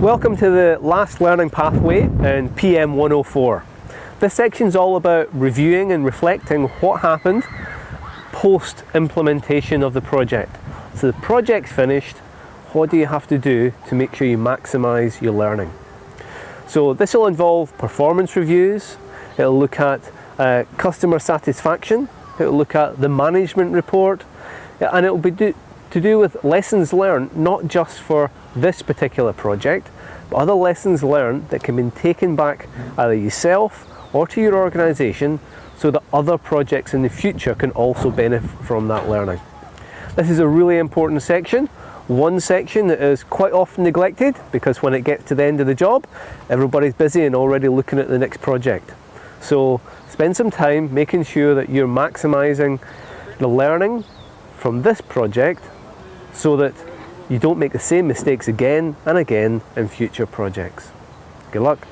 Welcome to the last learning pathway in PM 104. This section is all about reviewing and reflecting what happened post implementation of the project. So the project's finished, what do you have to do to make sure you maximise your learning? So this will involve performance reviews, it'll look at uh, customer satisfaction, it'll look at the management report, and it'll be do, to do with lessons learned, not just for this particular project, but other lessons learned that can be taken back either yourself or to your organisation so that other projects in the future can also benefit from that learning. This is a really important section, one section that is quite often neglected because when it gets to the end of the job, everybody's busy and already looking at the next project. So spend some time making sure that you're maximising the learning from this project so that you don't make the same mistakes again and again in future projects. Good luck.